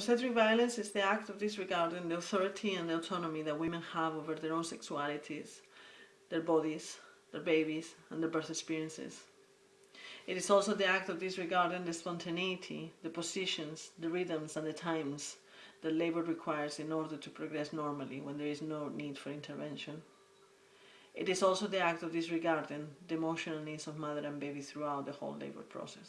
Obstetric violence is the act of disregarding the authority and the autonomy that women have over their own sexualities, their bodies, their babies, and their birth experiences. It is also the act of disregarding the spontaneity, the positions, the rhythms, and the times that labor requires in order to progress normally when there is no need for intervention. It is also the act of disregarding the emotional needs of mother and baby throughout the whole labor process.